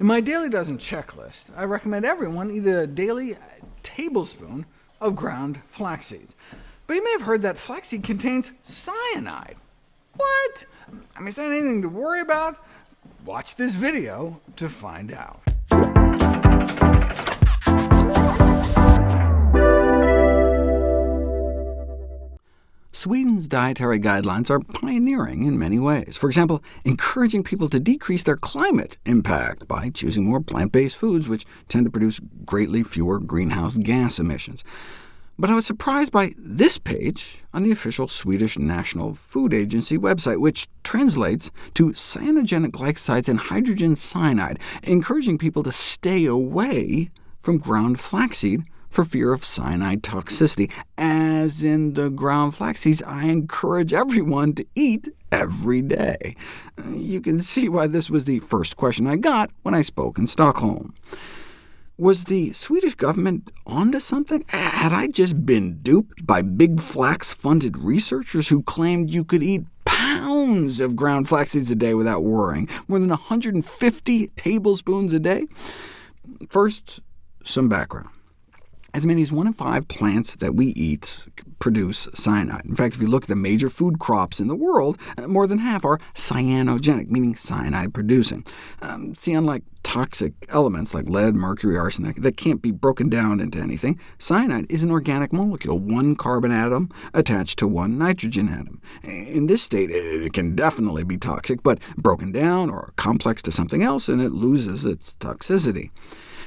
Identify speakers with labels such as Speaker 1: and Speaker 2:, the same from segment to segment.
Speaker 1: In my Daily Dozen checklist, I recommend everyone eat a daily tablespoon of ground flax seeds. But you may have heard that flaxseed contains cyanide. What? I mean, is that anything to worry about? Watch this video to find out.
Speaker 2: Sweden's dietary guidelines are pioneering in many ways. For example, encouraging people to decrease their climate impact by choosing more plant-based foods, which tend to produce greatly fewer greenhouse gas emissions. But I was surprised by this page on the official Swedish National Food Agency website, which translates to cyanogenic glycosides and hydrogen cyanide, encouraging people to stay away from ground flaxseed for fear of cyanide toxicity. As in the ground flaxseeds I encourage everyone to eat every day. Uh, you can see why this was the first question I got when I spoke in Stockholm. Was the Swedish government onto something? Had I just been duped by big flax-funded researchers who claimed you could eat pounds of ground flaxseeds a day without worrying, more than 150 tablespoons a day? First, some background. As many as one in five plants that we eat produce cyanide. In fact, if you look at the major food crops in the world, uh, more than half are cyanogenic, meaning cyanide-producing. Um, see, unlike toxic elements like lead, mercury, arsenic that can't be broken down into anything, cyanide is an organic molecule, one carbon atom attached to one nitrogen atom. In this state, it can definitely be toxic, but broken down or complex to something else, and it loses its toxicity.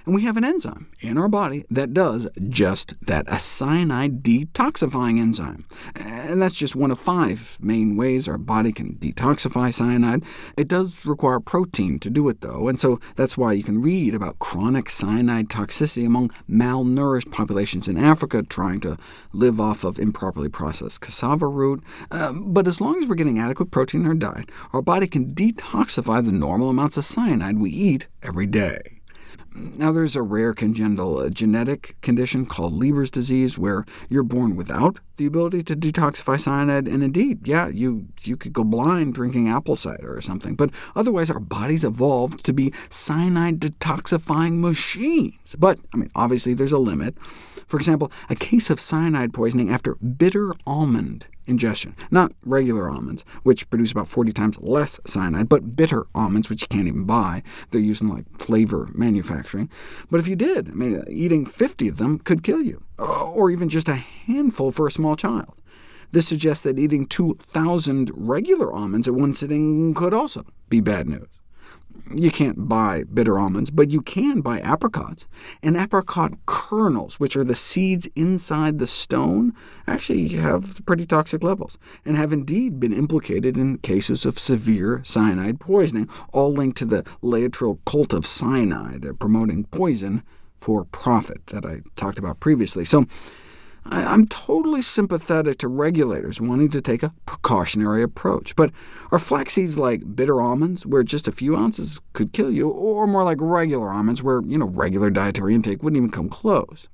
Speaker 2: And we have an enzyme in our body that does just that, a cyanide detoxifying enzyme. And that's just one of five main ways our body can detoxify cyanide. It does require protein to do it, though, and so that's why you can read about chronic cyanide toxicity among malnourished populations in Africa trying to live off of improperly processed cassava root. Uh, but as long as we're getting adequate protein in our diet, our body can detoxify the normal amounts of cyanide we eat every day. Now, there's a rare congenital uh, genetic condition called Leber's disease, where you're born without the ability to detoxify cyanide, and indeed, yeah, you, you could go blind drinking apple cider or something, but otherwise our bodies evolved to be cyanide detoxifying machines. But, I mean, obviously there's a limit. For example, a case of cyanide poisoning after bitter almond ingestion. Not regular almonds, which produce about 40 times less cyanide, but bitter almonds, which you can't even buy. They're used in like flavor manufacturing. But if you did, I mean, eating 50 of them could kill you, uh, or even just a handful for a small child. This suggests that eating 2,000 regular almonds at one sitting could also be bad news. You can't buy bitter almonds, but you can buy apricots. And apricot kernels, which are the seeds inside the stone, actually have pretty toxic levels, and have indeed been implicated in cases of severe cyanide poisoning, all linked to the Laetrile cult of cyanide, uh, promoting poison for profit that I talked about previously. So I'm totally sympathetic to regulators wanting to take a precautionary approach, but are flax seeds like bitter almonds, where just a few ounces could kill you, or more like regular almonds, where you know, regular dietary intake wouldn't even come close?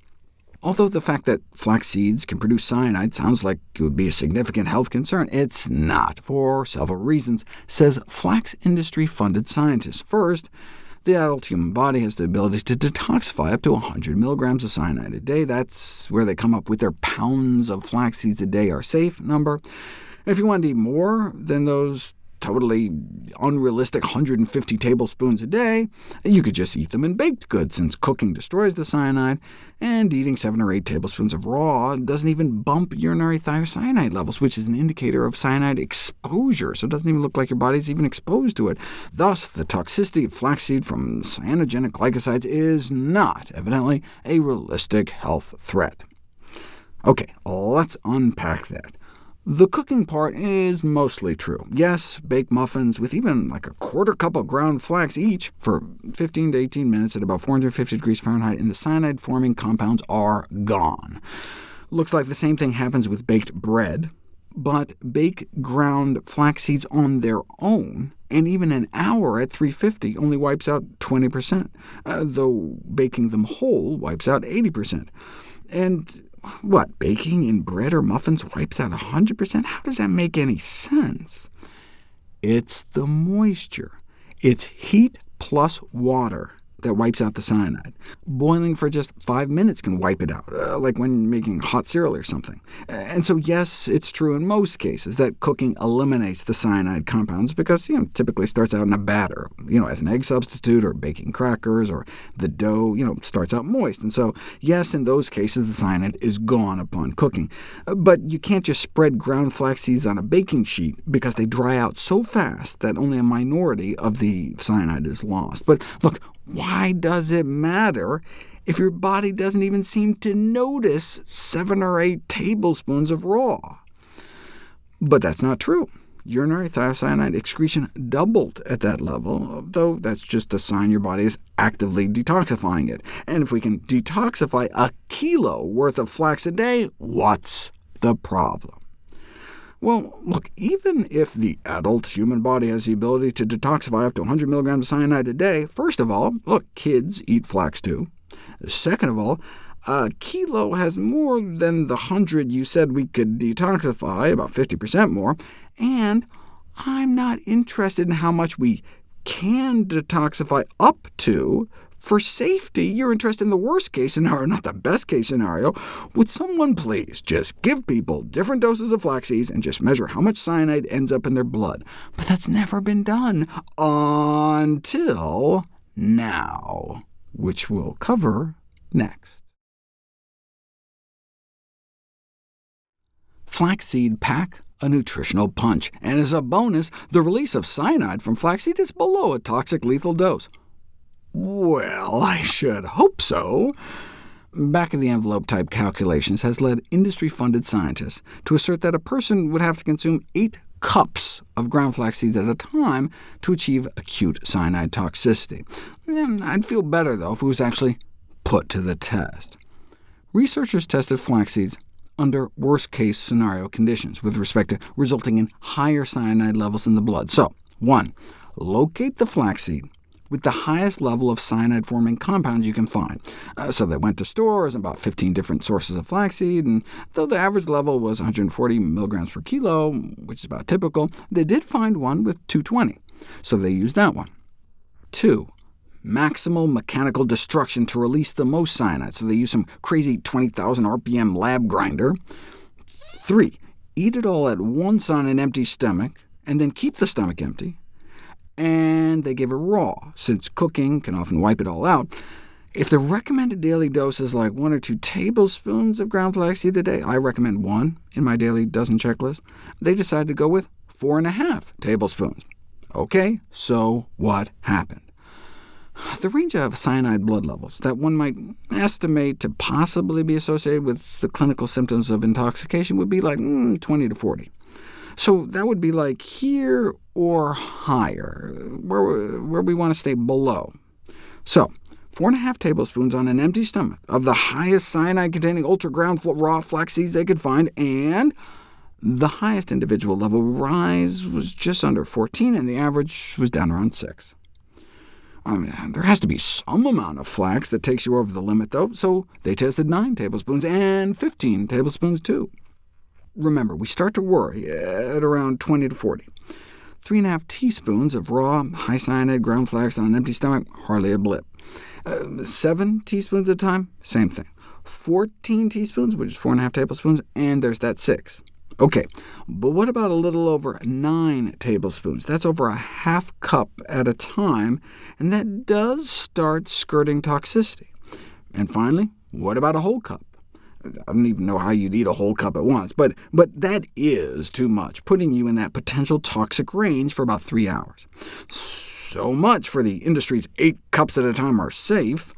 Speaker 2: Although the fact that flax seeds can produce cyanide sounds like it would be a significant health concern, it's not, for several reasons, says flax industry-funded scientists. First, the adult human body has the ability to detoxify up to 100 milligrams of cyanide a day. That's where they come up with their pounds of flax seeds a day are safe number. And if you want to eat more than those totally unrealistic 150 tablespoons a day, you could just eat them in baked goods, since cooking destroys the cyanide, and eating 7 or 8 tablespoons of raw doesn't even bump urinary thiocyanate levels, which is an indicator of cyanide exposure, so it doesn't even look like your body's even exposed to it. Thus, the toxicity of flaxseed from cyanogenic glycosides is not, evidently, a realistic health threat. OK, let's unpack that. The cooking part is mostly true. Yes, bake muffins with even like a quarter cup of ground flax each for 15 to 18 minutes at about 450 degrees Fahrenheit, and the cyanide-forming compounds are gone. Looks like the same thing happens with baked bread, but bake ground flax seeds on their own, and even an hour at 350 only wipes out 20%, uh, though baking them whole wipes out 80%. And what, baking in bread or muffins wipes out 100%? How does that make any sense? It's the moisture. It's heat plus water that wipes out the cyanide. Boiling for just five minutes can wipe it out, uh, like when making hot cereal or something. And so yes, it's true in most cases that cooking eliminates the cyanide compounds, because you know, typically starts out in a batter, you know, as an egg substitute, or baking crackers, or the dough you know, starts out moist. And so yes, in those cases the cyanide is gone upon cooking. But you can't just spread ground flax seeds on a baking sheet, because they dry out so fast that only a minority of the cyanide is lost. But look, why does it matter if your body doesn't even seem to notice 7 or 8 tablespoons of raw? But that's not true. Urinary thiocyanate excretion doubled at that level, though that's just a sign your body is actively detoxifying it. And if we can detoxify a kilo worth of flax a day, what's the problem? Well, look, even if the adult human body has the ability to detoxify up to 100 milligrams of cyanide a day, first of all, look, kids eat flax too. Second of all, a kilo has more than the 100 you said we could detoxify, about 50% more, and I'm not interested in how much we can detoxify up to, for safety, you're interested in the worst-case scenario, not the best-case scenario. Would someone please just give people different doses of flaxseeds and just measure how much cyanide ends up in their blood? But that's never been done until now, which we'll cover next. Flaxseed pack a nutritional punch, and as a bonus, the release of cyanide from flaxseed is below a toxic lethal dose. Well, I should hope so. Back-of-the-envelope type calculations has led industry-funded scientists to assert that a person would have to consume 8 cups of ground flax seeds at a time to achieve acute cyanide toxicity. Hmm, I'd feel better, though, if it was actually put to the test. Researchers tested flax seeds under worst-case scenario conditions with respect to resulting in higher cyanide levels in the blood. So, 1. Locate the flaxseed with the highest level of cyanide-forming compounds you can find. Uh, so they went to stores, and bought 15 different sources of flaxseed, and though the average level was 140 milligrams per kilo, which is about typical, they did find one with 220, so they used that one. 2. Maximal mechanical destruction to release the most cyanide, so they used some crazy 20,000 RPM lab grinder. 3. Eat it all at once on an empty stomach, and then keep the stomach empty and they give it raw, since cooking can often wipe it all out. If the recommended daily dose is like 1 or 2 tablespoons of ground flaxseed a day, I recommend 1 in my daily dozen checklist, they decided to go with 4.5 tablespoons. OK, so what happened? The range of cyanide blood levels that one might estimate to possibly be associated with the clinical symptoms of intoxication would be like mm, 20 to 40. So that would be like here or higher, where, where we want to stay below. So 4.5 tablespoons on an empty stomach of the highest cyanide-containing ultra-ground raw flax seeds they could find, and the highest individual level rise was just under 14, and the average was down around 6. I mean, there has to be some amount of flax that takes you over the limit, though, so they tested 9 tablespoons and 15 tablespoons too. Remember, we start to worry at around 20 to 40. 3.5 teaspoons of raw, high cyanide ground flax on an empty stomach, hardly a blip. Uh, 7 teaspoons at a time, same thing. 14 teaspoons, which is 4.5 tablespoons, and there's that 6. OK, but what about a little over 9 tablespoons? That's over a half cup at a time, and that does start skirting toxicity. And finally, what about a whole cup? I don't even know how you'd eat a whole cup at once, but, but that is too much, putting you in that potential toxic range for about three hours. So much for the industry's eight cups at a time are safe.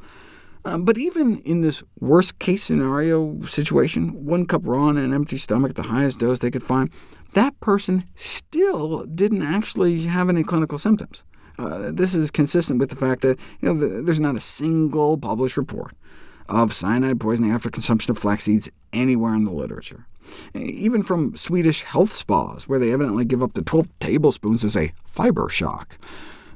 Speaker 2: Uh, but even in this worst-case scenario situation, one cup raw on an empty stomach, at the highest dose they could find, that person still didn't actually have any clinical symptoms. Uh, this is consistent with the fact that you know, the, there's not a single published report of cyanide poisoning after consumption of flax seeds anywhere in the literature. Even from Swedish health spas, where they evidently give up to 12 tablespoons as a fiber shock.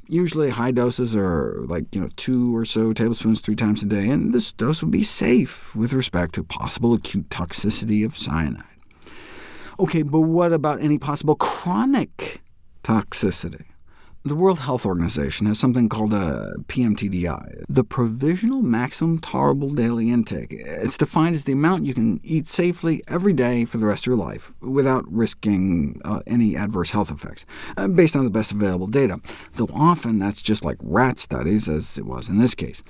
Speaker 2: Usually high doses are like you know, two or so tablespoons three times a day, and this dose would be safe with respect to possible acute toxicity of cyanide. OK, but what about any possible chronic toxicity? The World Health Organization has something called a PMTDI, the Provisional Maximum Tolerable Daily Intake. It's defined as the amount you can eat safely every day for the rest of your life, without risking uh, any adverse health effects, uh, based on the best available data, though often that's just like rat studies, as it was in this case.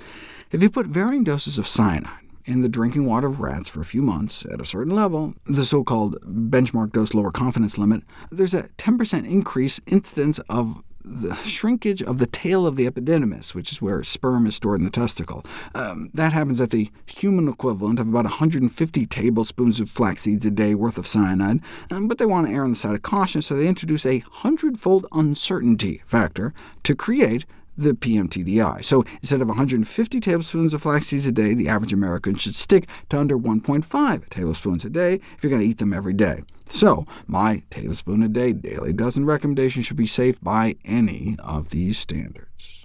Speaker 2: If you put varying doses of cyanide in the drinking water of rats for a few months at a certain level, the so-called benchmark dose lower confidence limit, there's a 10% increase incidence of the shrinkage of the tail of the epididymis, which is where sperm is stored in the testicle. Um, that happens at the human equivalent of about 150 tablespoons of flax seeds a day worth of cyanide, um, but they want to err on the side of caution, so they introduce a hundredfold uncertainty factor to create the PMTDI. So instead of 150 tablespoons of flax seeds a day, the average American should stick to under 1.5 tablespoons a day if you're going to eat them every day. So my tablespoon a day daily dozen recommendation should be safe by any of these standards.